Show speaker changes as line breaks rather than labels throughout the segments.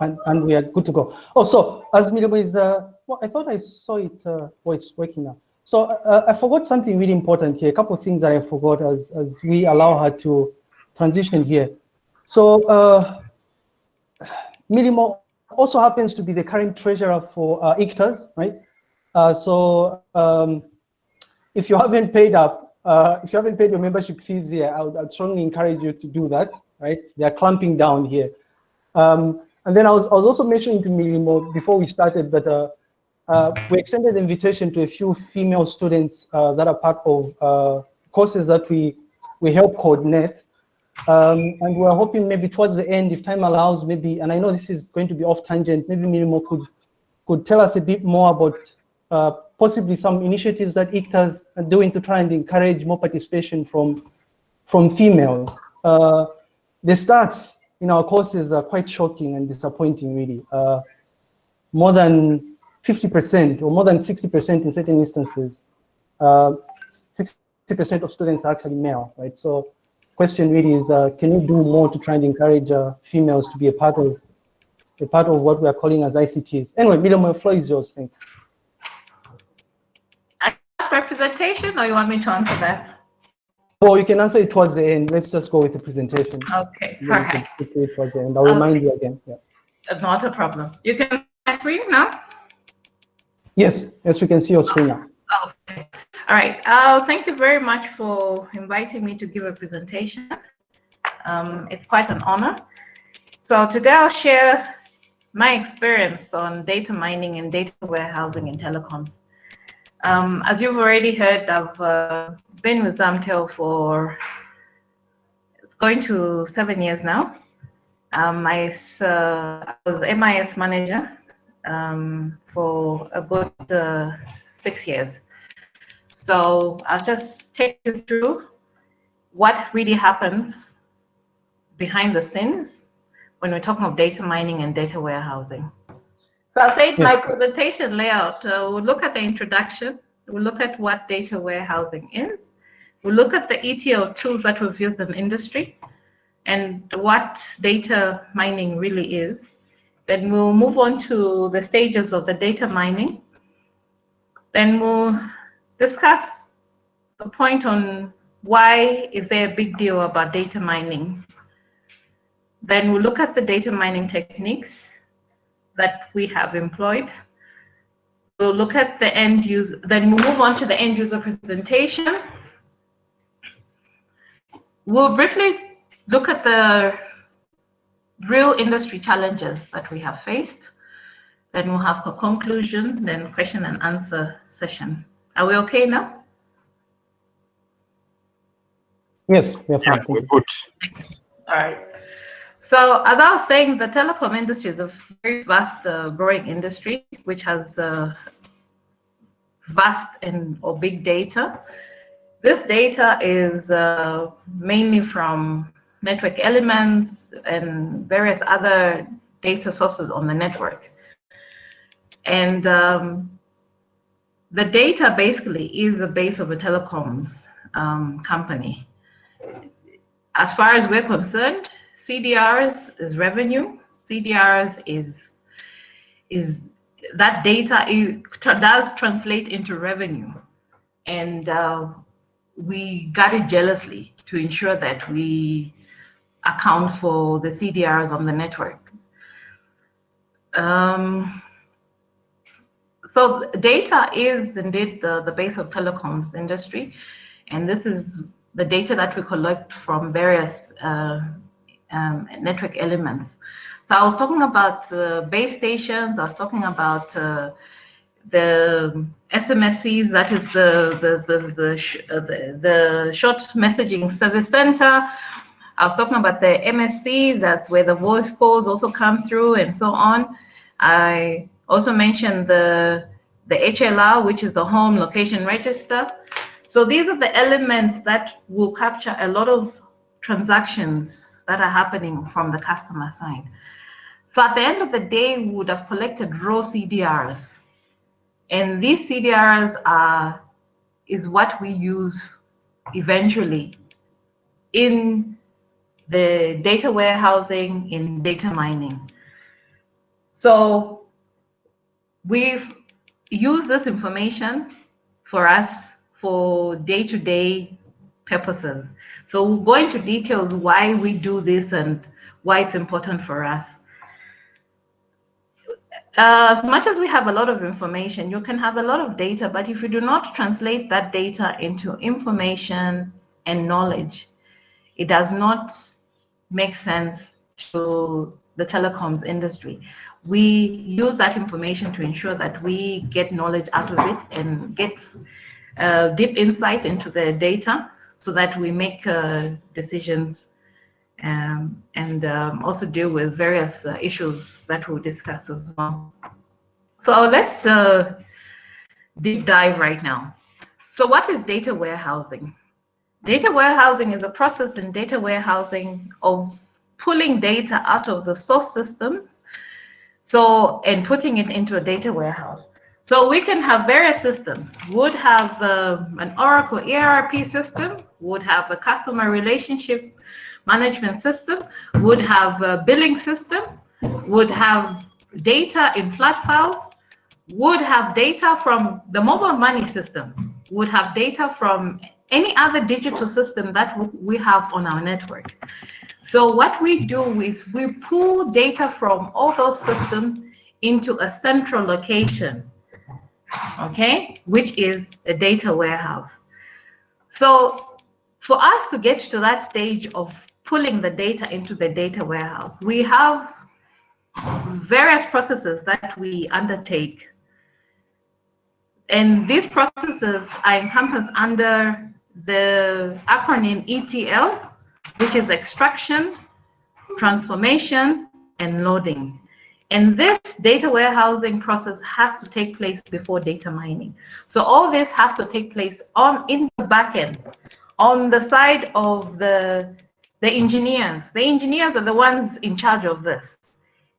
and, and we are good to go. Also, as Milimo is, uh, well, I thought I saw it, uh, oh, it's working now. So uh, I forgot something really important here, a couple of things that I forgot as, as we allow her to transition here. So uh, also happens to be the current treasurer for uh, ICTAZ, right? Uh, so um, if you haven't paid up, uh, if you haven't paid your membership fees here, I would I'd strongly encourage you to do that, right? They're clamping down here. Um, and then I was, I was also mentioning to Milimo before we started that uh, uh, we extended the invitation to a few female students uh, that are part of uh, courses that we, we help coordinate. Um, and we're hoping maybe towards the end, if time allows, maybe, and I know this is going to be off tangent, maybe Milimo could, could tell us a bit more about uh, possibly some initiatives that ICTAZ are doing to try and encourage more participation from, from females. Uh, the stats in our courses are quite shocking and disappointing, really. Uh, more than 50% or more than 60% in certain instances, 60% uh, of students are actually male, right? So question really is, uh, can you do more to try and encourage uh, females to be a part of a part of what we are calling as ICTs? Anyway, Milimo, floor is yours, thanks.
Representation, or you want me to answer that?
Well, you can answer it towards the end. Let's just go with the presentation.
Okay, all right.
Towards the end. I'll okay. remind you again. Yeah.
Not a problem. You can screen now?
Yes, yes, we can see your screen now.
Okay. All right. Uh, thank you very much for inviting me to give a presentation. Um, it's quite an honor. So today I'll share my experience on data mining and data warehousing in telecoms. Um, as you've already heard, I've uh, been with Zamtel for it's going to seven years now. Um, I, uh, I was MIS manager um, for about uh, six years. So I'll just take you through what really happens behind the scenes when we're talking of data mining and data warehousing. So I'll say yes. my presentation layout. Uh, we'll look at the introduction. We'll look at what data warehousing is. We'll look at the ETL tools that we've used in industry and what data mining really is. Then we'll move on to the stages of the data mining. Then we'll discuss the point on why is there a big deal about data mining. Then we'll look at the data mining techniques that we have employed. We'll look at the end user, then we'll move on to the end user presentation. We'll briefly look at the real industry challenges that we have faced. Then we'll have a conclusion, then question and answer session. Are we okay now?
Yes, we're fine.
Yeah, we're good.
All right. So as I was saying, the telecom industry is a very vast uh, growing industry, which has uh, vast and or big data. This data is uh, mainly from network elements and various other data sources on the network. And um, the data basically is the base of a telecoms um, company. As far as we're concerned, CDRs is revenue. CDRs is is that data is, does translate into revenue, and uh, we got it jealously to ensure that we account for the CDRs on the network. Um, so data is indeed the, the base of telecoms industry, and this is the data that we collect from various uh, um, network elements. So I was talking about the base stations, I was talking about uh, the SMSCs, that is the, the, the, the, uh, the, the short messaging service center. I was talking about the MSC, that's where the voice calls also come through and so on. I also mentioned the, the HLR, which is the home location register. So these are the elements that will capture a lot of transactions that are happening from the customer side. So at the end of the day, we would have collected raw CDRs. And these CDRs are is what we use eventually in the data warehousing, in data mining. So we've used this information for us for day-to-day purposes. So we'll go into details why we do this and why it's important for us. Uh, as much as we have a lot of information, you can have a lot of data, but if you do not translate that data into information and knowledge, it does not make sense to the telecoms industry. We use that information to ensure that we get knowledge out of it and get uh, deep insight into the data so that we make uh, decisions um, and um, also deal with various uh, issues that we'll discuss as well. So let's uh, deep dive right now. So what is data warehousing? Data warehousing is a process in data warehousing of pulling data out of the source systems so and putting it into a data warehouse. So we can have various systems. Would have uh, an Oracle ERP system, would have a customer relationship management system, would have a billing system, would have data in flat files, would have data from the mobile money system, would have data from any other digital system that we have on our network. So what we do is we pull data from all those systems into a central location, okay, which is a data warehouse. So for us to get to that stage of pulling the data into the data warehouse, we have various processes that we undertake. And these processes are encompassed under the acronym ETL, which is extraction, transformation, and loading. And this data warehousing process has to take place before data mining. So all this has to take place on in the backend, on the side of the the engineers. The engineers are the ones in charge of this.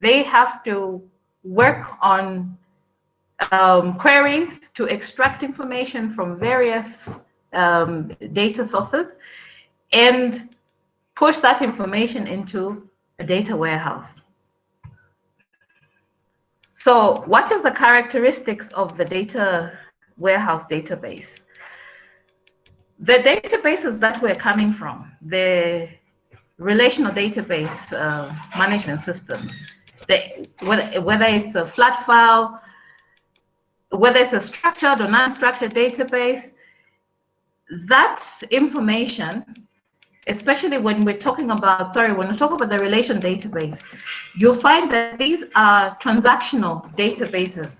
They have to work on um, queries to extract information from various um, data sources and push that information into a data warehouse. So what is the characteristics of the data warehouse database? The databases that we're coming from, the relational database uh, management system, the, whether, whether it's a flat file, whether it's a structured or non-structured database, that information, especially when we're talking about, sorry, when we talk about the relation database, you'll find that these are transactional databases.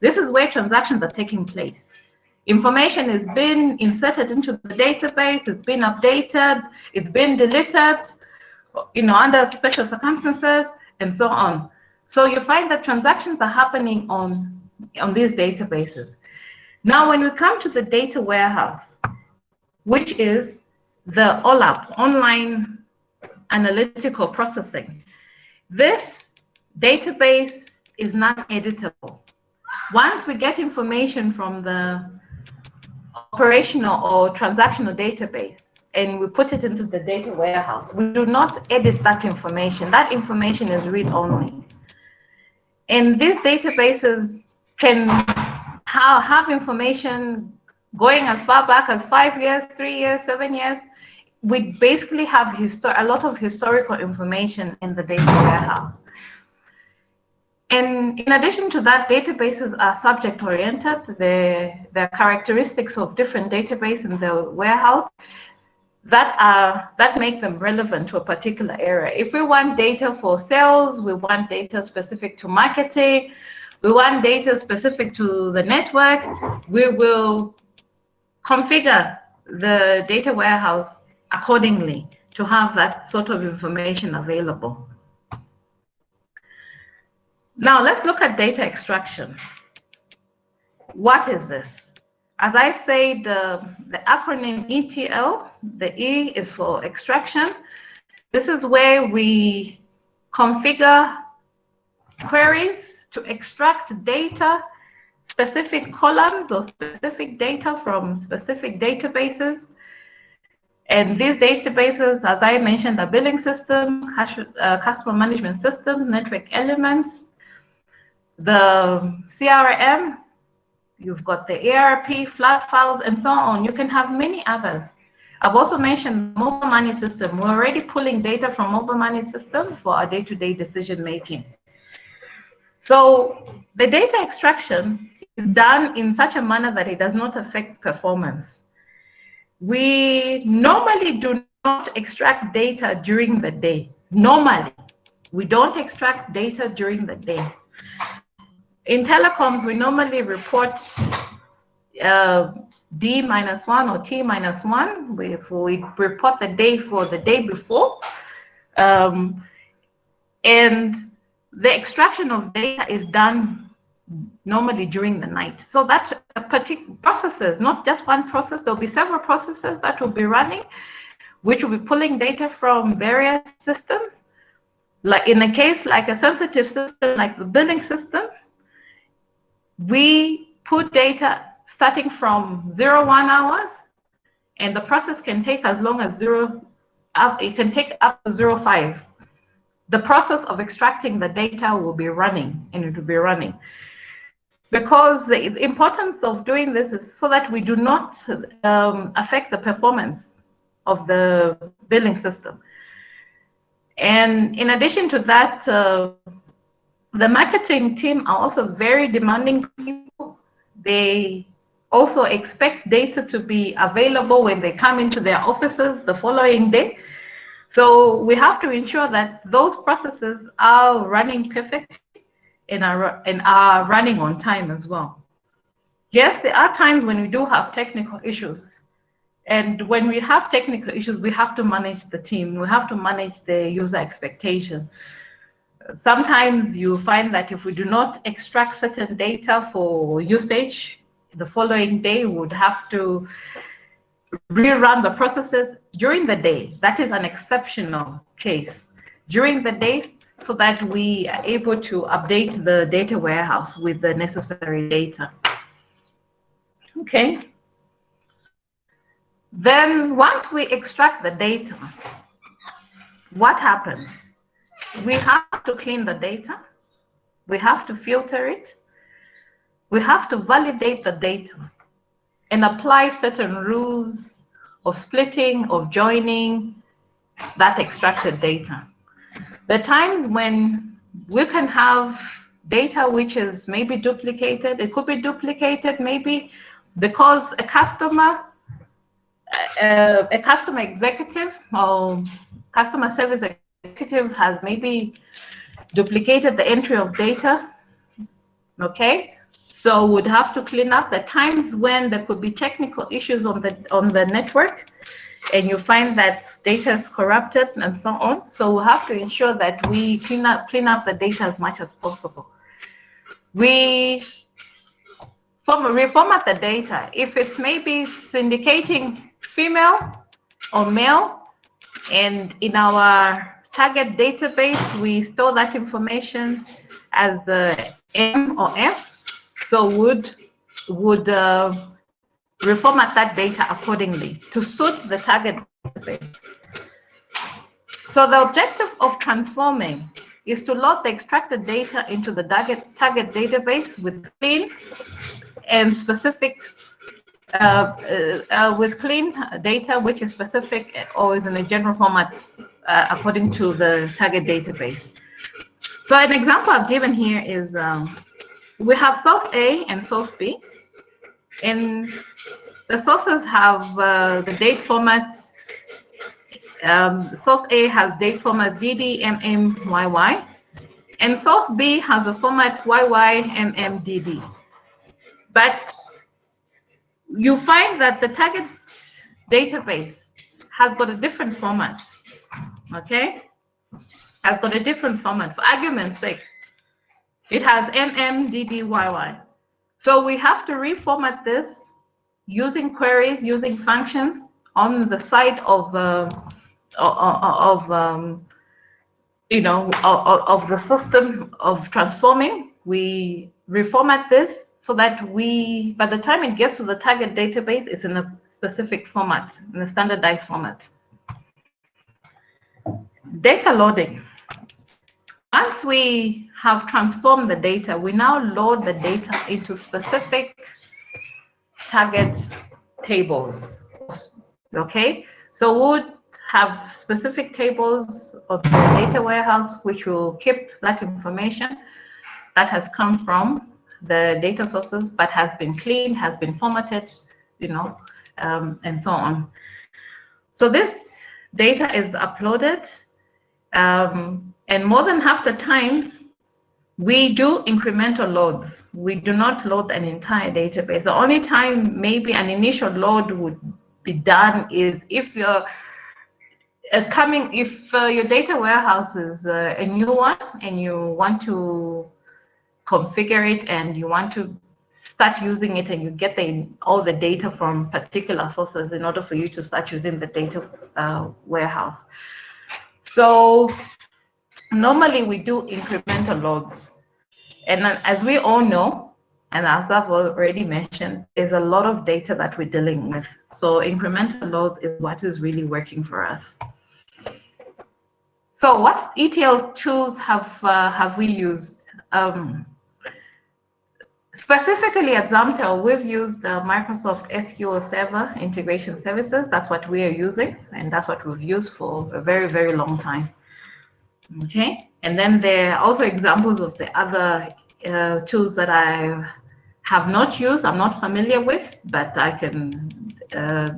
This is where transactions are taking place. Information has been inserted into the database, it's been updated, it's been deleted, you know, under special circumstances, and so on. So you find that transactions are happening on, on these databases. Now, when we come to the data warehouse, which is the OLAP, Online Analytical Processing. This database is non-editable. Once we get information from the operational or transactional database and we put it into the data warehouse, we do not edit that information. That information is read-only. And these databases can have information going as far back as five years, three years, seven years, we basically have a lot of historical information in the data warehouse. And in addition to that, databases are subject-oriented. The, the characteristics of different databases in the warehouse that are that make them relevant to a particular area. If we want data for sales, we want data specific to marketing, we want data specific to the network, we will configure the data warehouse accordingly to have that sort of information available. Now let's look at data extraction. What is this? As I said, the, acronym ETL, the E is for extraction. This is where we configure queries to extract data specific columns or specific data from specific databases. And these databases, as I mentioned, are billing systems, uh, customer management systems, network elements. The CRM, you've got the ERP, flat files, and so on. You can have many others. I've also mentioned mobile money system. We're already pulling data from mobile money system for our day-to-day -day decision making. So the data extraction is done in such a manner that it does not affect performance. We normally do not extract data during the day. Normally, we don't extract data during the day. In telecoms, we normally report uh, D minus one or T minus one. We, we report the day for the day before. Um, and the extraction of data is done normally during the night. So that particular processes, not just one process, there'll be several processes that will be running, which will be pulling data from various systems. Like in a case like a sensitive system like the billing system, we put data starting from zero one hours, and the process can take as long as zero, it can take up to zero five. The process of extracting the data will be running, and it will be running. Because the importance of doing this is so that we do not um, affect the performance of the billing system. And in addition to that, uh, the marketing team are also very demanding people. They also expect data to be available when they come into their offices the following day. So we have to ensure that those processes are running perfectly and are, and are running on time as well. Yes, there are times when we do have technical issues. And when we have technical issues, we have to manage the team. We have to manage the user expectation. Sometimes you find that if we do not extract certain data for usage, the following day would have to rerun the processes during the day. That is an exceptional case. During the day, so that we are able to update the data warehouse with the necessary data. Okay. Then once we extract the data, what happens? We have to clean the data. We have to filter it we have to validate the data and apply certain rules of splitting, of joining that extracted data. Are times when we can have data which is maybe duplicated. It could be duplicated maybe because a customer, uh, a customer executive or customer service executive has maybe duplicated the entry of data. Okay, so we'd have to clean up the times when there could be technical issues on the on the network and you find that data is corrupted and so on. So we have to ensure that we clean up clean up the data as much as possible. We form, reformat the data. If it's maybe syndicating female or male, and in our target database, we store that information as a M or F so would would uh, reformat that data accordingly to suit the target database. So the objective of transforming is to load the extracted data into the target, target database with clean and specific uh, uh, uh, with clean data which is specific or is in a general format uh, according to the target database. So an example I've given here is um, we have source A and source B. And the sources have uh, the date formats. Um, source A has date format DD, MM, YY. And source B has a format YY, MM, DD. But you find that the target database has got a different format. Okay? Has got a different format. For argument's sake, it has MMDDYY. So we have to reformat this using queries, using functions on the side of uh, of um, you know of, of the system of transforming. We reformat this so that we, by the time it gets to the target database, it's in a specific format, in a standardized format. Data loading. once we have transformed the data, we now load the data into specific target tables. Okay, so we would have specific tables of the data warehouse which will keep that information that has come from the data sources but has been cleaned, has been formatted, you know, um, and so on. So this data is uploaded um, and more than half the times we do incremental loads. We do not load an entire database. The only time maybe an initial load would be done is if you're uh, coming, if uh, your data warehouse is uh, a new one and you want to configure it and you want to start using it and you get the, all the data from particular sources in order for you to start using the data uh, warehouse. So normally we do incremental loads. And as we all know, and as I've already mentioned, there's a lot of data that we're dealing with. So incremental loads is what is really working for us. So what ETL tools have uh, have we used? Um, specifically at Zamtel, we've used uh, Microsoft SQL Server Integration Services. That's what we are using, and that's what we've used for a very, very long time. Okay, and then there are also examples of the other uh, tools that I have not used, I'm not familiar with, but I can uh,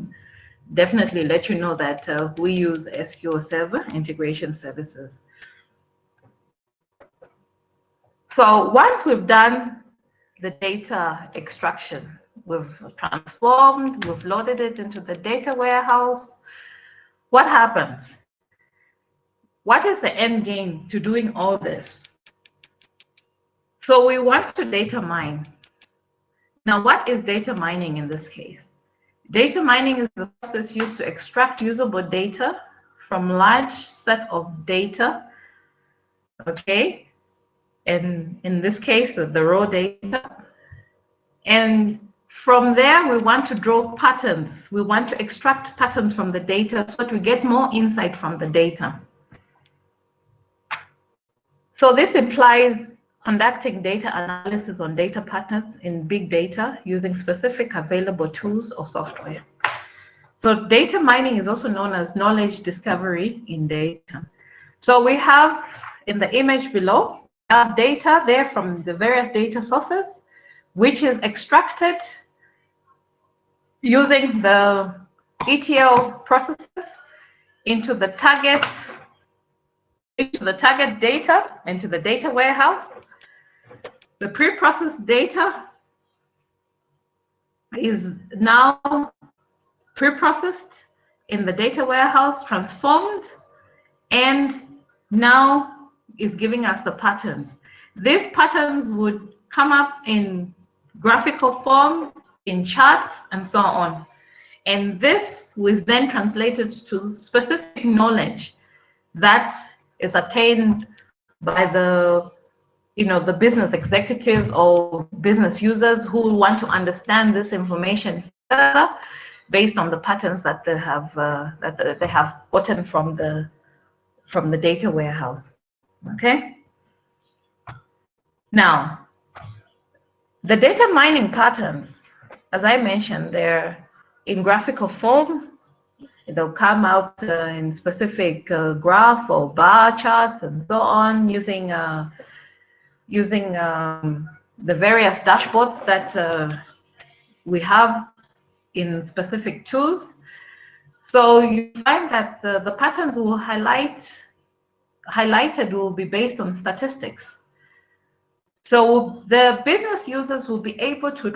definitely let you know that uh, we use SQL Server integration services. So once we've done the data extraction, we've transformed, we've loaded it into the data warehouse, what happens? What is the end game to doing all this? So we want to data mine. Now, what is data mining in this case? Data mining is the process used to extract usable data from large set of data, okay? And in this case, the, the raw data. And from there, we want to draw patterns. We want to extract patterns from the data so that we get more insight from the data. So this implies conducting data analysis on data patterns in big data using specific available tools or software. So data mining is also known as knowledge discovery in data. So we have in the image below, have data there from the various data sources, which is extracted using the ETL processes into the target into the target data, into the data warehouse, the pre-processed data is now pre-processed in the data warehouse, transformed, and now is giving us the patterns. These patterns would come up in graphical form, in charts, and so on. And this was then translated to specific knowledge that is attained by the you know, the business executives or business users who want to understand this information further based on the patterns that they have uh, that they have gotten from the from the data warehouse. Okay. Now, the data mining patterns, as I mentioned, they're in graphical form. They'll come out uh, in specific uh, graph or bar charts and so on using uh, using um, the various dashboards that uh, we have in specific tools. So you find that the, the patterns will highlight highlighted will be based on statistics. So the business users will be able to,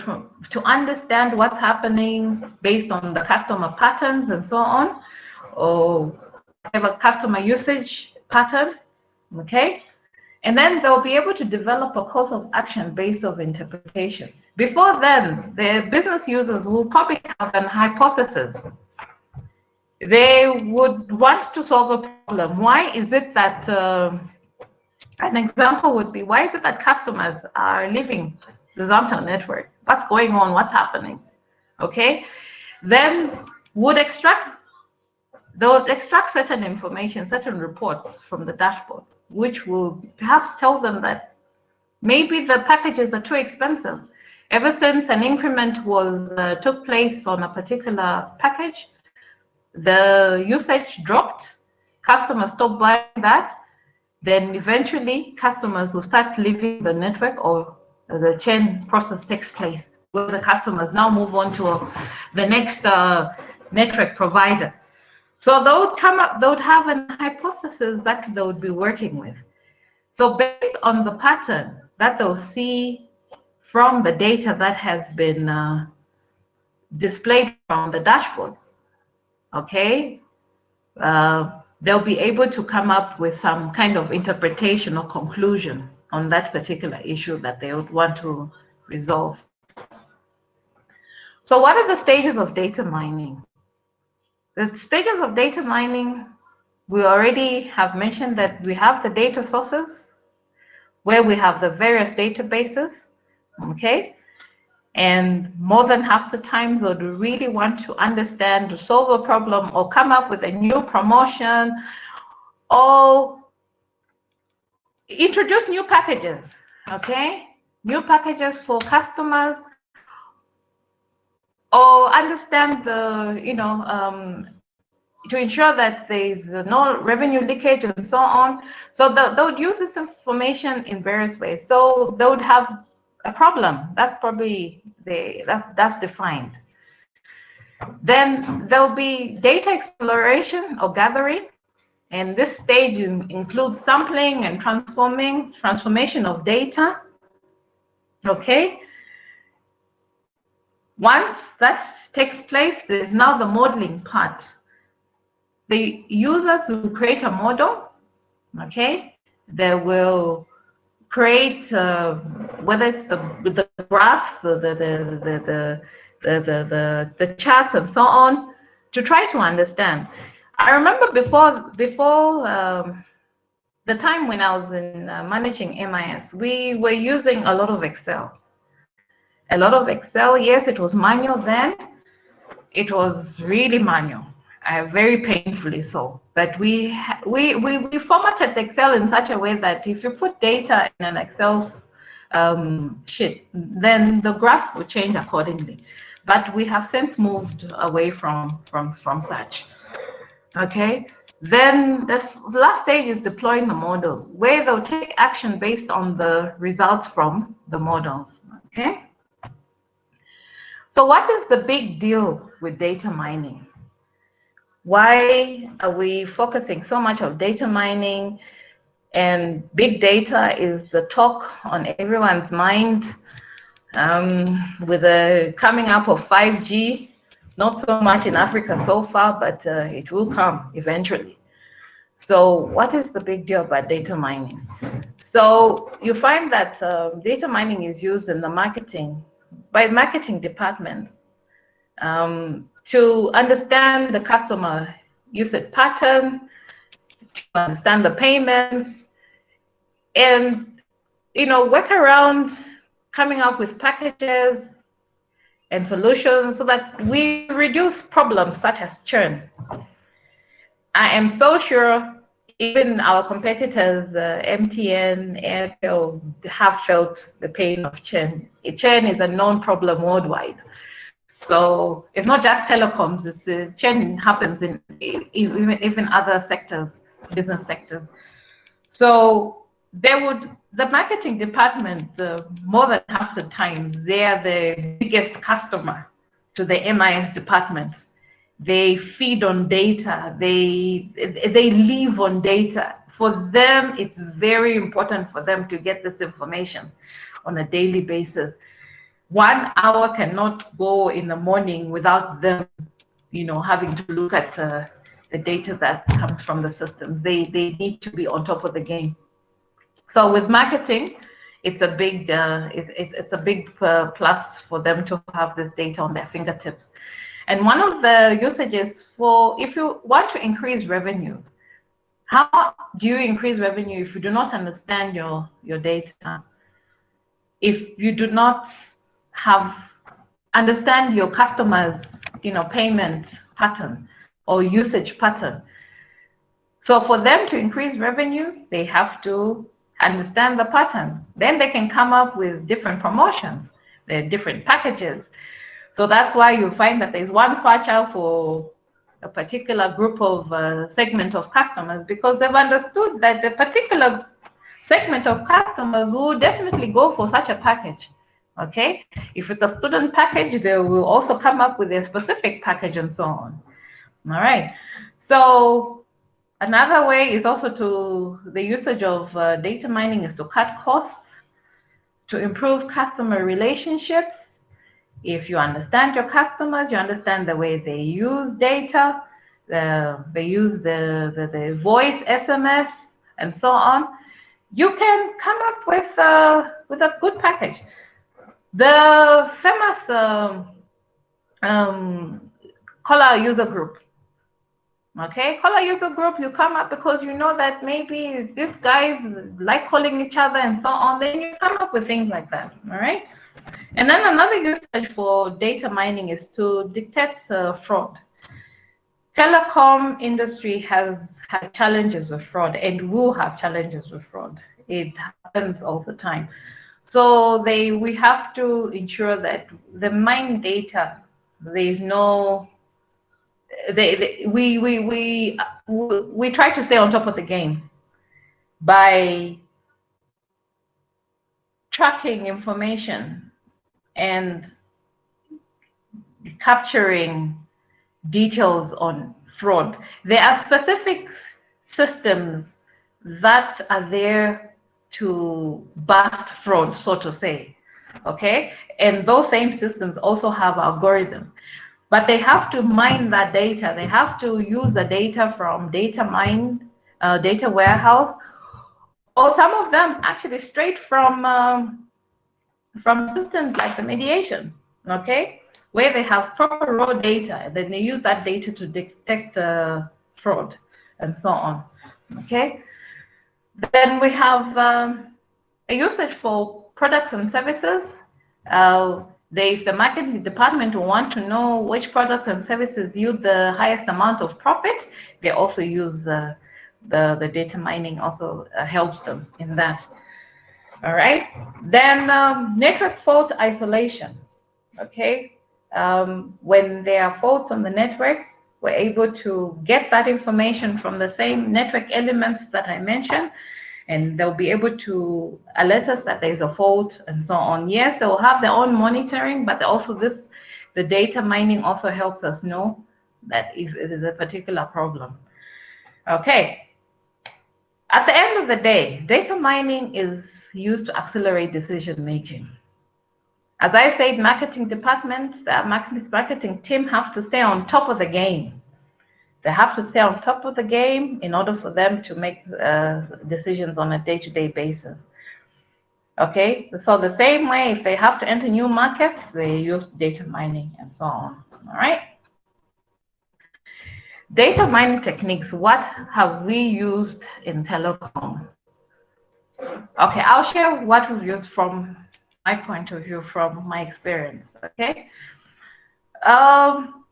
to understand what's happening based on the customer patterns and so on, or have a customer usage pattern, okay? And then they'll be able to develop a course of action based on interpretation. Before then, the business users will probably have an hypothesis. They would want to solve a problem. Why is it that, uh, an example would be, why is it that customers are leaving the Zamtel network? What's going on? What's happening? Okay. Then would extract they would extract certain information, certain reports from the dashboards, which will perhaps tell them that maybe the packages are too expensive. Ever since an increment was uh, took place on a particular package, the usage dropped, customers stopped buying that, then eventually customers will start leaving the network or the churn process takes place where the customers now move on to the next uh, network provider. So they would come up, they would have an hypothesis that they would be working with. So based on the pattern that they'll see from the data that has been uh, displayed from the dashboards, okay, uh, they'll be able to come up with some kind of interpretation or conclusion on that particular issue that they would want to resolve. So what are the stages of data mining? The stages of data mining, we already have mentioned that we have the data sources where we have the various databases, okay? And more than half the times they would really want to understand, to solve a problem or come up with a new promotion or introduce new packages, okay? New packages for customers or understand the, you know, um, to ensure that there is no revenue leakage and so on. So they, they would use this information in various ways. So they would have a problem. That's probably the that, that's defined. Then there'll be data exploration or gathering. And this stage includes sampling and transforming, transformation of data. Okay. Once that takes place, there's now the modeling part. The users will create a model, okay? They will create uh, whether it's the the graphs, the the the the the, the, the, charts and so on, to try to understand. I remember before before um, the time when I was in uh, managing MIS, we were using a lot of Excel. A lot of Excel. Yes, it was manual then. It was really manual uh, very painfully so. But we, we, we, we formatted Excel in such a way that if you put data in an Excel um, sheet, then the graphs will change accordingly. But we have since moved away from, from, from such. Okay, then the last stage is deploying the models, where they'll take action based on the results from the models. Okay. So what is the big deal with data mining? Why are we focusing so much on data mining? And big data is the talk on everyone's mind um, with the coming up of 5G, not so much in Africa so far, but uh, it will come eventually. So what is the big deal about data mining? So you find that uh, data mining is used in the marketing by marketing departments um, to understand the customer usage pattern, to understand the payments, and you know work around coming up with packages and solutions so that we reduce problems such as churn. I am so sure even our competitors, uh, MTN, Airtel, have felt the pain of churn. Churn is a known problem worldwide. So it's not just telecoms, it's, uh, churn happens in even, even other sectors, business sectors. So they would, the marketing department, uh, more than half the times, they are the biggest customer to the MIS department. They feed on data they they live on data. For them it's very important for them to get this information on a daily basis one hour cannot go in the morning without them you know having to look at uh, the data that comes from the systems they they need to be on top of the game. So with marketing it's a big uh, it, it, it's a big uh, plus for them to have this data on their fingertips. And one of the usages for if you want to increase revenues, how do you increase revenue if you do not understand your, your data? If you do not have understand your customers, you know, payment pattern, or usage pattern. So for them to increase revenues, they have to understand the pattern. Then they can come up with different promotions, different packages. So that's why you find that there's one kwacha for a particular group of uh, segment of customers because they've understood that the particular segment of customers will definitely go for such a package. Okay, if it's a student package, they will also come up with a specific package and so on. All right, so another way is also to the usage of uh, data mining is to cut costs, to improve customer relationships. If you understand your customers, you understand the way they use data, the, they use the, the, the voice, SMS, and so on, you can come up with, uh, with a good package. The famous um, um, closed user group. Okay, closed user group, you come up because you know that maybe these guys like calling each other and so on. Then you come up with things like that. All right. And then another usage for data mining is to detect uh, fraud. Telecom industry has had challenges with fraud and will have challenges with fraud. It happens all the time. So they we have to ensure that the mine data there is no they, they, we, we we we try to stay on top of the game by tracking information and capturing details on fraud. There are specific systems that are there to bust fraud, so to say. Okay, and those same systems also have algorithm, but they have to mine that data. They have to use the data from data mine, uh, data warehouse, or some of them actually straight from um, from systems like the mediation. Okay, where they have proper raw data, then they use that data to detect uh, fraud and so on. Okay. Then we have um, a usage for products and services. Uh, they, if the marketing department want to know which products and services yield the highest amount of profit, they also use uh, the, the data mining also uh, helps them in that. All right. Then um, network fault isolation. Okay. Um, when there are faults on the network, we're able to get that information from the same network elements that I mentioned, and they'll be able to alert us that there's a fault and so on. Yes, they will have their own monitoring, but also this, the data mining also helps us know that if it is a particular problem. Okay. At the end of the day, data mining is used to accelerate decision making. As I said, marketing department, the marketing, team have to stay on top of the game. They have to stay on top of the game in order for them to make uh, decisions on a day-to-day -day basis. Okay, so the same way, if they have to enter new markets, they use data mining and so on. All right. Data mining techniques, what have we used in telecom? Okay, I'll share what we've used from my point of view from my experience, okay? Um,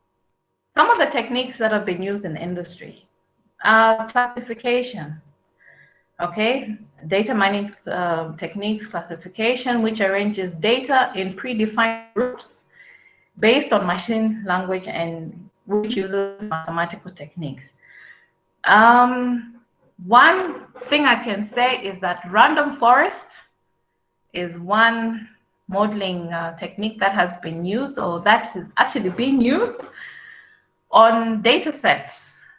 some of the techniques that have been used in industry, uh, classification, okay? Data mining uh, techniques, classification, which arranges data in predefined groups based on machine language and which uses mathematical techniques. Um, one thing I can say is that random forest is one modeling uh, technique that has been used or that is actually being used on data sets,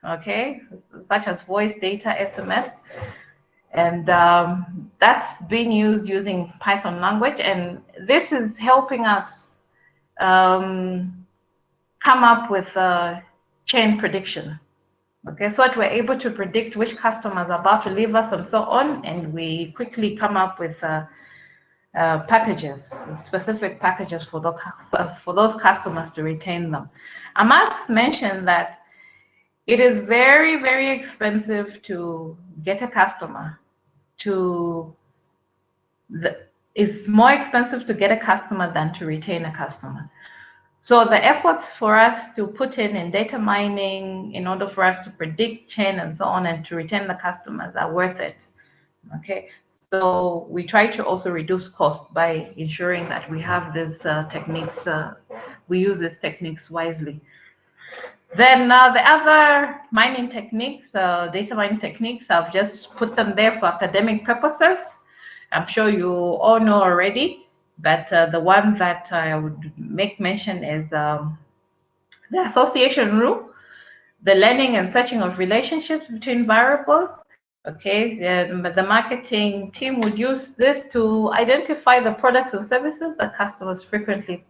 okay, such as voice data, SMS. And um, that's being used using Python language. And this is helping us um, come up with a churn prediction. Okay, so that we're able to predict which customers are about to leave us and so on. And we quickly come up with a uh, packages, specific packages for, the, for those customers to retain them. I must mention that it is very, very expensive to get a customer to the, it's more expensive to get a customer than to retain a customer. So the efforts for us to put in in data mining in order for us to predict churn and so on and to retain the customers are worth it. Okay, so we try to also reduce cost by ensuring that we have these uh, techniques, uh, we use these techniques wisely. Then uh, the other mining techniques, uh, data mining techniques, I've just put them there for academic purposes. I'm sure you all know already, but uh, the one that I would make mention is um, the association rule, the learning and searching of relationships between variables. Okay, the, the marketing team would use this to identify the products and services that customers frequently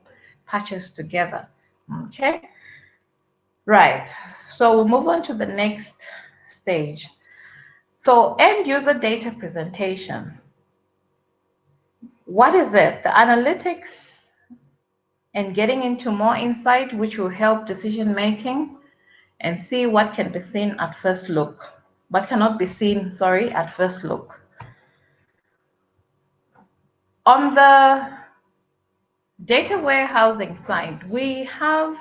purchase together. Okay. Right, so we'll move on to the next stage. So end user data presentation. What is it? The analytics and getting into more insight, which will help decision making and see what can be seen at first look. What cannot be seen, sorry, at first look. On the data warehousing side, we have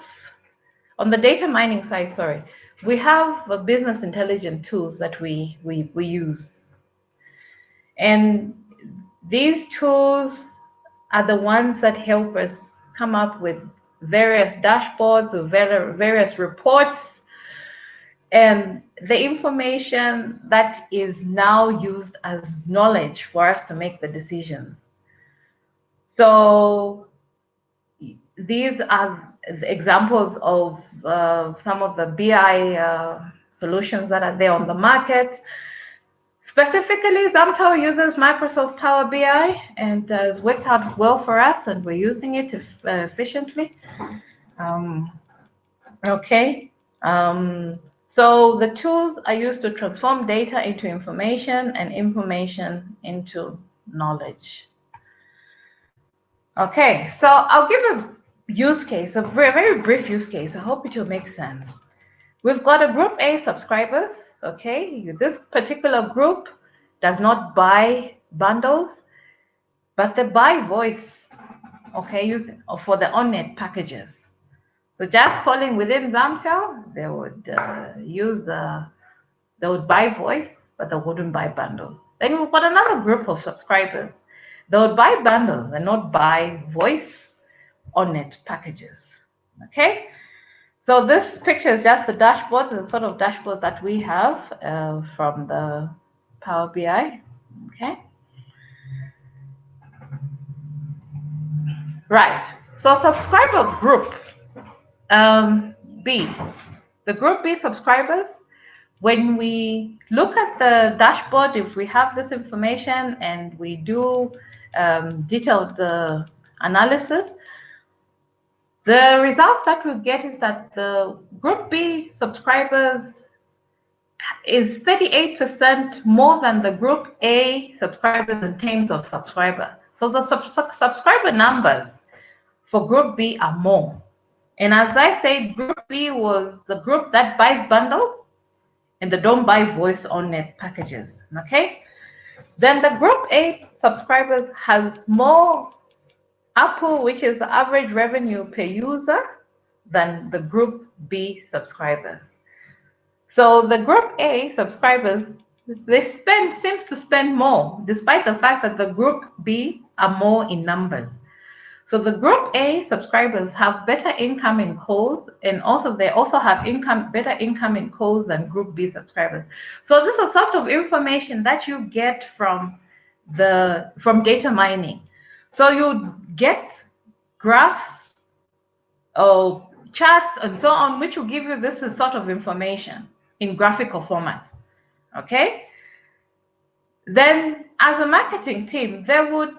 on the data mining side, sorry, we have business intelligence tools that we, we, we use. And these tools are the ones that help us come up with various dashboards or various reports and the information that is now used as knowledge for us to make the decisions. So these are examples of uh, some of the BI uh, solutions that are there on the market. Specifically, Zamtel uses Microsoft Power BI and uh, it's worked out well for us and we're using it uh, efficiently. Um, okay. Um, so the tools are used to transform data into information and information into knowledge. Okay, so I'll give a use case, a very, brief use case. I hope it will make sense. We've got a group A subscribers, okay? This particular group does not buy bundles, but they buy voice, okay, using for the on-net packages. So just calling within Zamtel, they would uh, use, uh, they would buy voice, but they wouldn't buy bundles. Then we've got another group of subscribers. They would buy bundles and not buy voice on-net packages. Okay, so this picture is just the dashboard, the sort of dashboard that we have uh, from the Power BI. Okay. Right. So subscriber group um, B, the group B subscribers. When we look at the dashboard, if we have this information and we do um, detailed uh, analysis, the results that we get is that the Group B subscribers is 38% more than the Group A subscribers in terms of subscriber. So the sub sub subscriber numbers for Group B are more. And as I said, Group B was the group that buys bundles and they don't buy voice on net packages. Okay. Then the Group A subscribers has more ARPU, which is the average revenue per user, than the Group B subscribers. So the Group A subscribers, they spend seem to spend more, despite the fact that the Group B are more in numbers. So the Group A subscribers have better income in calls, and also they also have income better income in calls than Group B subscribers. So this is sort of information that you get from the from data mining. So you get graphs or charts and so on, which will give you this sort of information in graphical format. Okay? Then as a marketing team, they would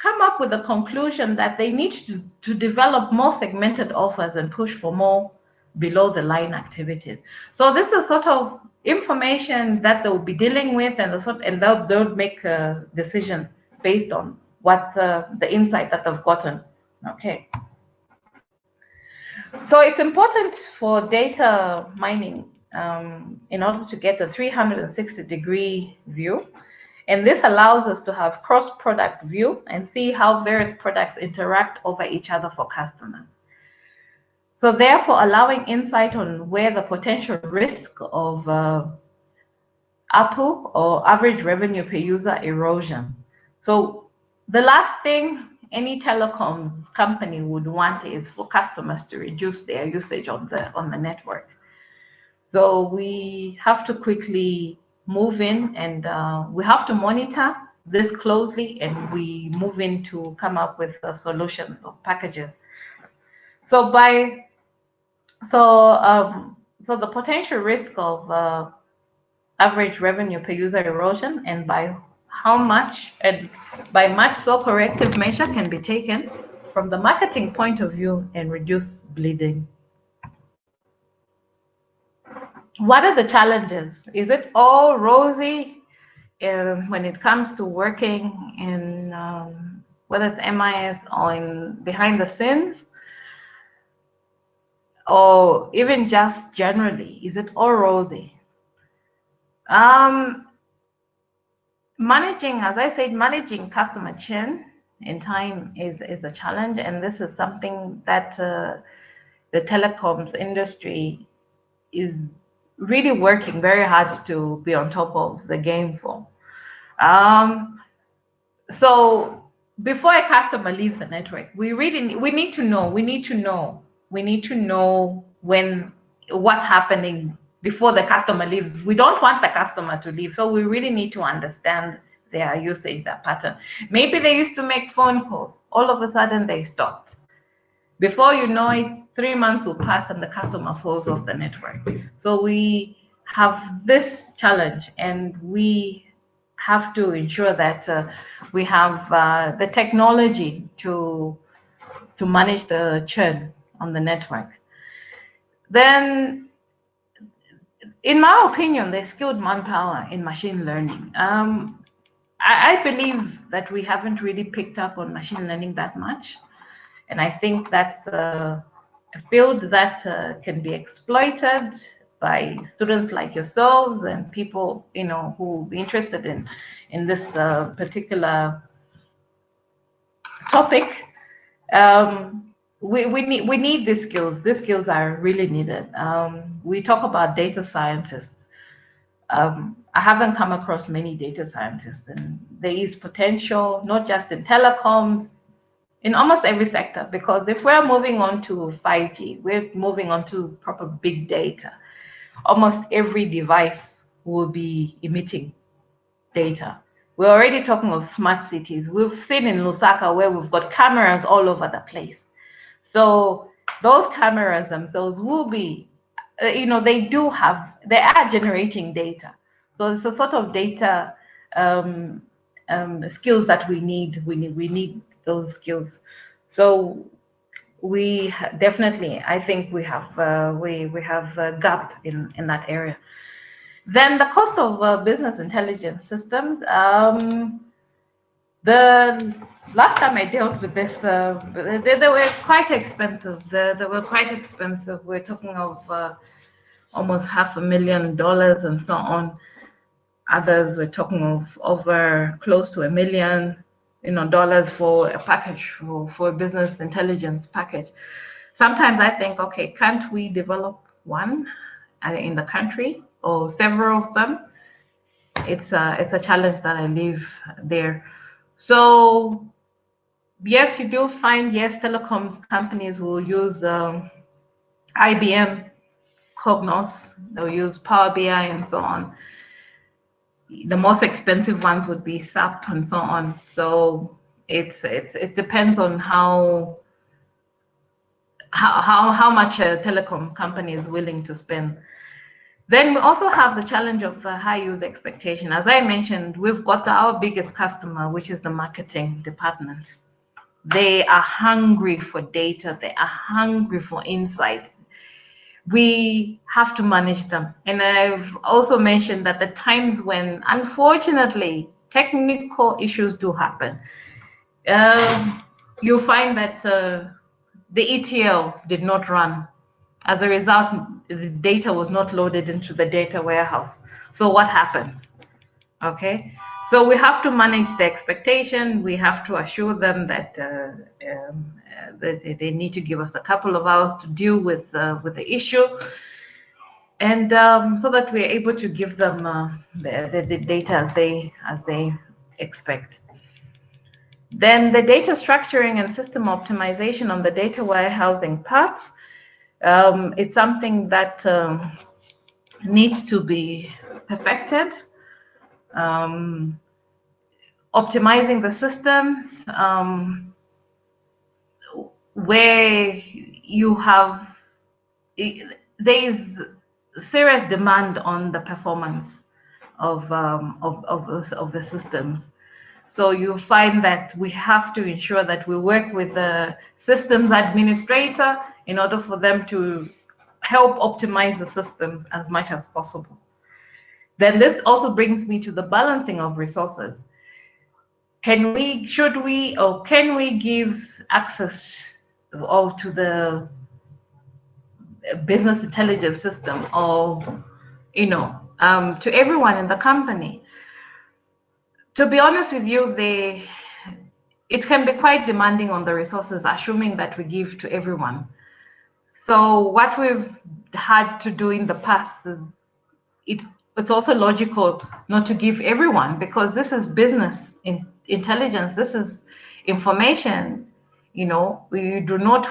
come up with a conclusion that they need to, to develop more segmented offers and push for more below the line activities. So this is sort of information that they'll be dealing with and, the sort, and they'll, they'll make a decision based on what uh, the insight that they've gotten. Okay. So it's important for data mining um, in order to get a 360 degree view. And this allows us to have cross product view and see how various products interact over each other for customers. So therefore, allowing insight on where the potential risk of uh, ARPU or average revenue per user erosion. So the last thing any telecoms company would want is for customers to reduce their usage on the on the network. So we have to quickly move in and uh, we have to monitor this closely and we move in to come up with uh, solutions or packages. So by so um, so the potential risk of uh, average revenue per user erosion and by how much and by much so corrective measure can be taken from the marketing point of view and reduce bleeding. What are the challenges? Is it all rosy uh, when it comes to working in um, whether it's MIS or in behind the scenes? Or even just generally, is it all rosy? Um, managing, as I said, managing customer churn in time is, is a challenge. And this is something that uh, the telecoms industry is really working very hard to be on top of the game for. Um, so before a customer leaves the network, we really we need to know, we need to know, we need to know when what's happening before the customer leaves. We don't want the customer to leave. So we really need to understand their usage, their pattern. Maybe they used to make phone calls. All of a sudden they stopped. Before you know it, three months will pass and the customer falls off the network. So we have this challenge and we have to ensure that uh, we have uh, the technology to to manage the churn on the network. Then in my opinion, there's skilled manpower in machine learning. Um, I, I, believe that we haven't really picked up on machine learning that much. And I think that's a, a field that uh, can be exploited by students like yourselves and people, you know, who be interested in, in this uh, particular topic. Um, we, we need we need these skills. These skills are really needed. Um, we talk about data scientists. Um, I haven't come across many data scientists, and there is potential not just in telecoms, in almost every sector. Because if we're moving on to 5G, we're moving on to proper big data. Almost every device will be emitting data. We're already talking of smart cities. We've seen in Lusaka where we've got cameras all over the place so those cameras themselves will be, uh, you know, they do have, they are generating data. So it's a sort of data um, um, skills that we need. We need we need those skills. So we definitely, I think we have uh, we we have a gap in in that area. Then the cost of uh, business intelligence systems. Um, the last time I dealt with this, uh, they, they, were quite expensive. They, they, were quite expensive. We're talking of uh, almost half a million dollars and so on. Others were talking of over close to a million, you know, dollars for a package for, for a business intelligence package. Sometimes I think, okay, can't we develop one uh, in the country or several of them? It's a it's a challenge that I leave there. So yes, you do find, yes, telecoms companies will use um, IBM Cognos, they'll use Power BI and so on. The most expensive ones would be SAP and so on. So it's it's it depends on how how how, much a telecom company is willing to spend. Then we also have the challenge of the high user expectation. As I mentioned, we've got our biggest customer, which is the marketing department. They are hungry for data. They are hungry for insight. We have to manage them. And I've also mentioned that the times when, unfortunately, technical issues do happen, um, you'll find that uh, the ETL did not run. As a result, the data was not loaded into the data warehouse. So what happens? Okay, So we have to manage the expectation. We have to assure them that, uh, um, uh, that they need to give us a couple of hours to deal with uh, with the issue, and um, so that we're able to give them uh, the, the, the data as they as they expect. Then the data structuring and system optimization on the data warehousing part. Um, it's something that um, needs to be perfected um, optimizing the systems um, where you have there is serious demand on the performance of, um, of, of, of the systems. So you find that we have to ensure that we work with the systems administrator in order for them to help optimize the systems as much as possible. Then this also brings me to the balancing of resources. Can we, should we, or can we give access or to the business intelligence system or, you know, um, to everyone in the company? To be honest with you, they, it can be quite demanding on the resources, assuming that we give to everyone. So what we've had to do in the past is it it's also logical not to give everyone because this is business in intelligence this is information you know we do not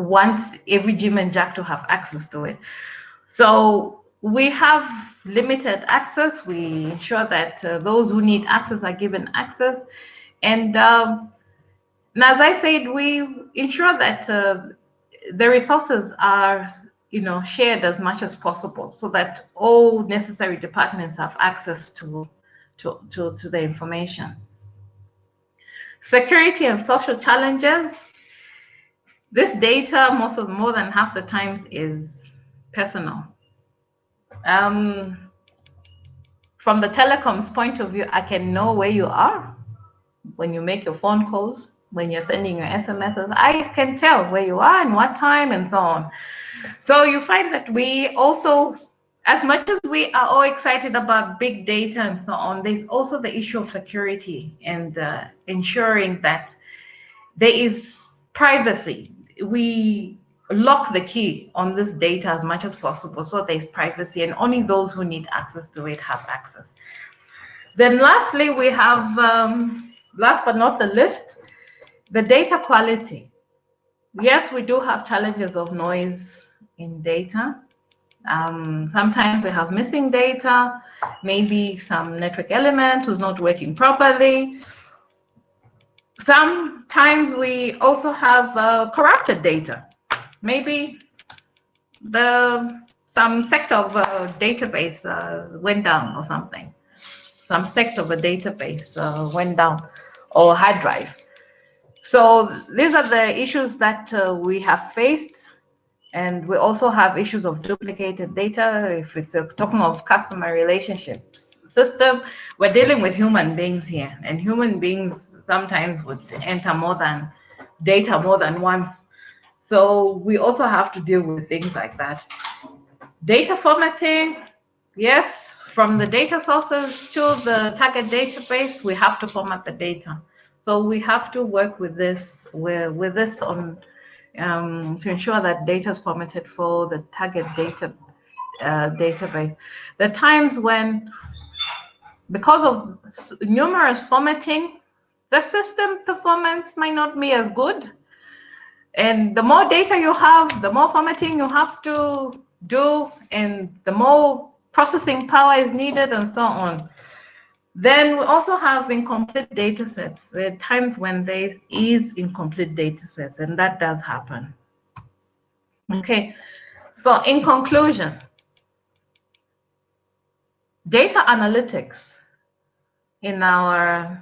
want every Jim and Jack to have access to it. So we have limited access we ensure that uh, those who need access are given access. And um, as i said we ensure that uh, the resources are you know, shared as much as possible so that all necessary departments have access to, to, to, to the information. Security and social challenges. This data, most of more than half the times, is personal. Um, from the telecoms point of view, I can know where you are when you make your phone calls, when you're sending your SMSs. I can tell where you are and what time and so on. So you find that we also, as much as we are all excited about big data and so on, there's also the issue of security and uh, ensuring that there is privacy. We lock the key on this data as much as possible so there's privacy and only those who need access to it have access. Then lastly, we have, um, last but not the least, the data quality. Yes, we do have challenges of noise in data. Um, sometimes we have missing data, maybe some network element was not working properly. Sometimes we also have uh, corrupted data. Maybe the some sector of a database uh, went down or something. Some sector of a database uh, went down or hard drive. So these are the issues that uh, we have faced and we also have issues of duplicated data. If it's a, talking of customer relationships system, we're dealing with human beings here, and human beings sometimes would enter more than data more than once. So we also have to deal with things like that. Data formatting, yes, from the data sources to the target database, we have to format the data. So we have to work with this, with this on um, to ensure that data is formatted for the target data uh, database. Are times when, because of numerous formatting, the system performance might not be as good. And the more data you have, the more formatting you have to do, and the more processing power is needed, and so on. Then we also have incomplete data sets. There are times when there is incomplete data sets, and that does happen. Okay, so in conclusion, data analytics in our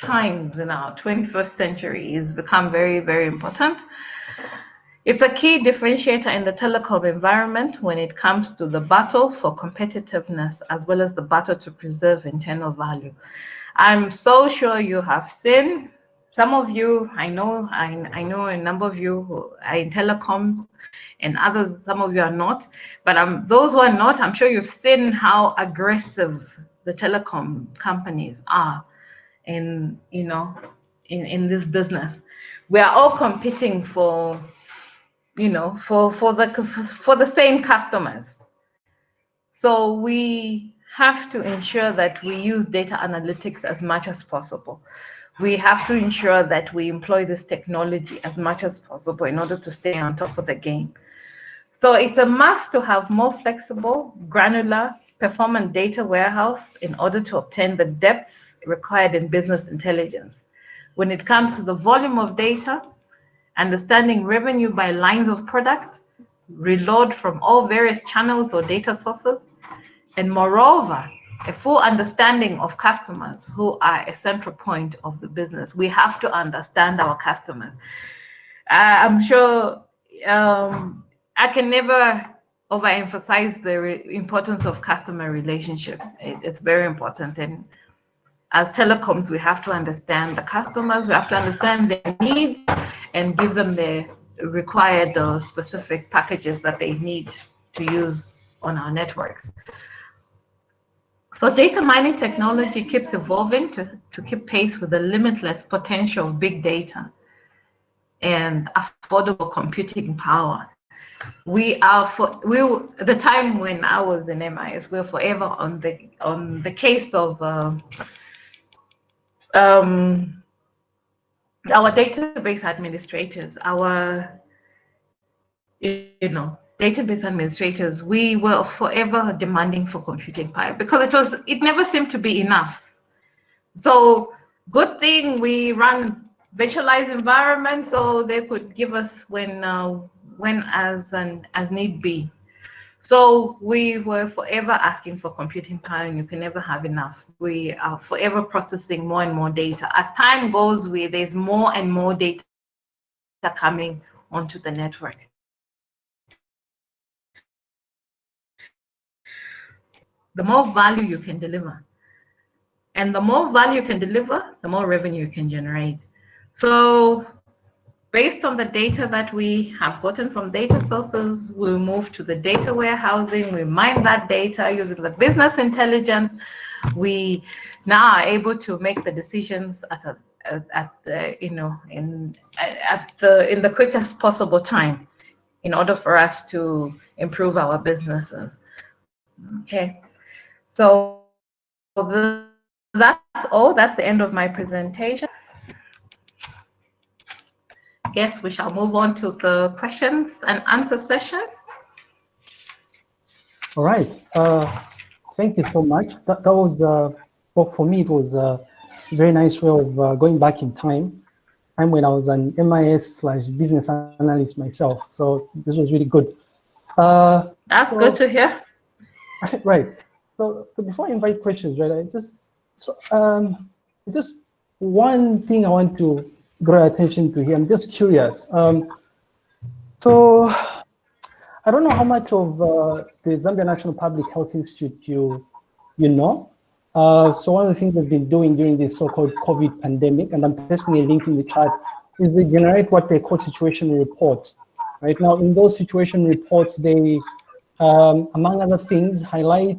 times, in our 21st century, is become very, very important. It's a key differentiator in the telecom environment when it comes to the battle for competitiveness as well as the battle to preserve internal value. I'm so sure you have seen some of you, I know, I, I know a number of you are in telecoms and others, some of you are not, but um, those who are not, I'm sure you've seen how aggressive the the telecom companies are in, you know, in, in this business. We are all competing for, you know, for, for, the, for the same customers. So we have to ensure that we use data analytics as much as possible. We have to ensure that we employ this technology as much as possible in order to stay on top of the game. So it's a must to have more flexible, granular, performant data warehouse in order to obtain the depth required in business intelligence. When it comes to the volume of data, understanding revenue by lines of product, reload from all various channels or data sources, and moreover, a full understanding of customers who are a central point of the business. We have to understand our customers. Uh, I'm sure um, I can never overemphasize the importance of customer relationship. It, it's very important. And as telecoms, we have to understand the customers, we have to understand their needs and give them the required or specific packages that they need to use on our networks. So data mining technology keeps evolving to, to keep pace with the limitless potential of big data and affordable computing power. We are for we the time when I was in MIS, we are forever on the on the case of uh, um, our database administrators, our you know database administrators, we were forever demanding for computing power because it was it never seemed to be enough. So good thing we run virtualized environments so they could give us when uh, when as and as need be. So we were forever asking for computing power and you can never have enough. We are forever processing more and more data. As time goes, we, there's more and more data coming onto the network. the more value you can deliver. And the more value you can deliver, the more revenue you can generate. So based on the data that we have gotten from data sources, we move to the data warehousing, we mine that data using the business intelligence. We now are able to make the decisions at a at the you know in at the in the quickest possible time in order for us to improve our businesses okay so that's all. That's the end of my presentation. Guess we shall move on to the questions and answer session.
All right. Uh, thank you so much. That, that was, uh, well, for me, it was a very nice way of uh, going back in time. Time when I was an MIS slash business analyst myself. So this was really good.
Uh, That's so, good to hear.
Right. So, so before I invite questions, right, I just, so, um, just one thing I want to draw attention to here. I'm just curious. Um, so I don't know how much of uh, the Zambia National Public Health Institute you, you know. Uh, so one of the things they've been doing during this so-called COVID pandemic, and I'm personally linking the chat, is they generate what they call situation reports. Right now, in those situation reports, they, um, among other things, highlight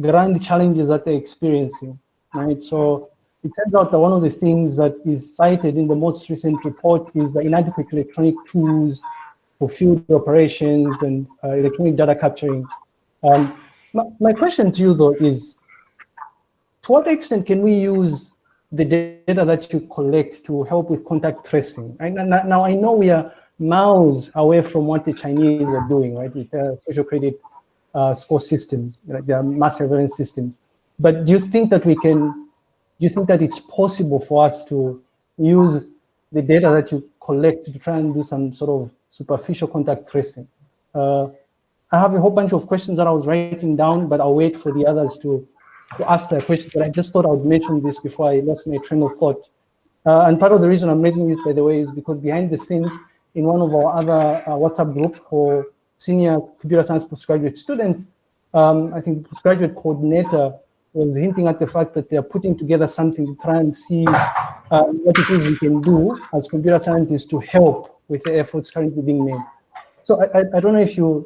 grand challenges that they're experiencing, right? So it turns out that one of the things that is cited in the most recent report is the inadequate electronic tools for field operations and uh, electronic data capturing. Um, my, my question to you though is, to what extent can we use the data that you collect to help with contact tracing? Now, now I know we are miles away from what the Chinese are doing, right, with uh, social credit uh, score systems, like their mass surveillance systems. But do you think that we can, do you think that it's possible for us to use the data that you collect to try and do some sort of superficial contact tracing? Uh, I have a whole bunch of questions that I was writing down, but I'll wait for the others to, to ask their questions. But I just thought I would mention this before I lost my train of thought. Uh, and part of the reason I'm raising this, by the way, is because behind the scenes, in one of our other uh, WhatsApp group for senior computer science postgraduate students, um, I think postgraduate coordinator was hinting at the fact that they're putting together something to try and see uh, what it is we can do as computer scientists to help with the efforts currently being made. So I, I, I don't know if you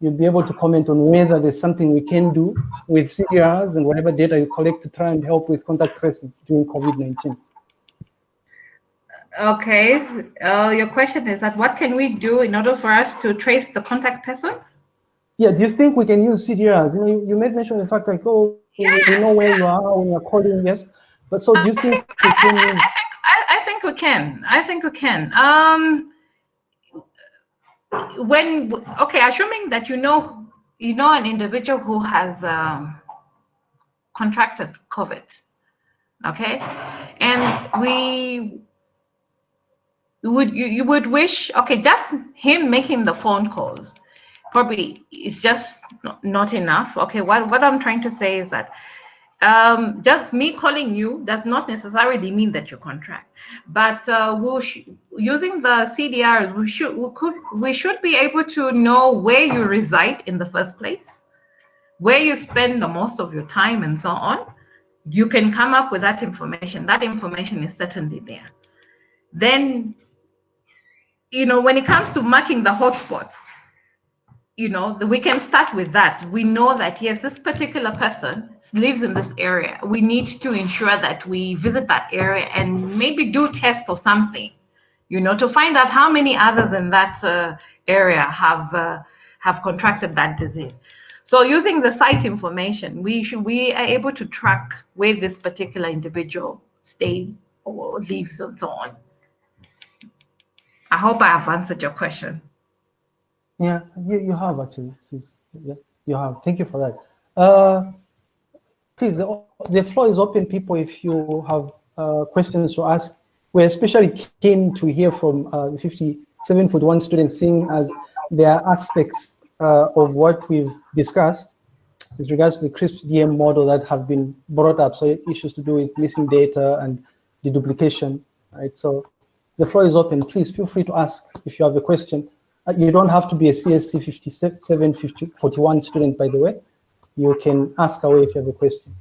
you'll be able to comment on whether there's something we can do with CDRs and whatever data you collect to try and help with contact tracing during COVID-19.
Okay, uh, your question is that what can we do in order for us to trace the contact persons?
Yeah, do you think we can use CDRs? You know, you, you made mention of the fact like, oh, yeah. we know where you are when you're calling, yes. But so do you think we can
I, I, think, I, I think we can. I think we can. Um, when okay, assuming that you know you know an individual who has um, contracted COVID, okay, and we would you, you would wish okay just him making the phone calls probably is just not enough okay what what i'm trying to say is that um, just me calling you does not necessarily mean that you contract, but uh, we'll using the CDR, we should we could we should be able to know where you reside in the first place, where you spend the most of your time, and so on. You can come up with that information. That information is certainly there. Then, you know, when it comes to marking the hotspots, you know, we can start with that. We know that, yes, this particular person lives in this area. We need to ensure that we visit that area and maybe do tests or something, you know, to find out how many others in that uh, area have uh, have contracted that disease. So using the site information, we should, we are able to track where this particular individual stays or lives and so on. I hope I have answered your question.
Yeah, you, you have actually. Yeah, you have. Thank you for that. Uh, please, the, the floor is open, people, if you have uh, questions to ask. We're especially keen to hear from uh, 57 foot one students, seeing as there are aspects uh, of what we've discussed with regards to the CRISP DM model that have been brought up. So issues to do with missing data and deduplication, right? So the floor is open. Please feel free to ask if you have a question. Uh, you don't have to be a CSC 5741 student, by the way. You can ask away if you have a question.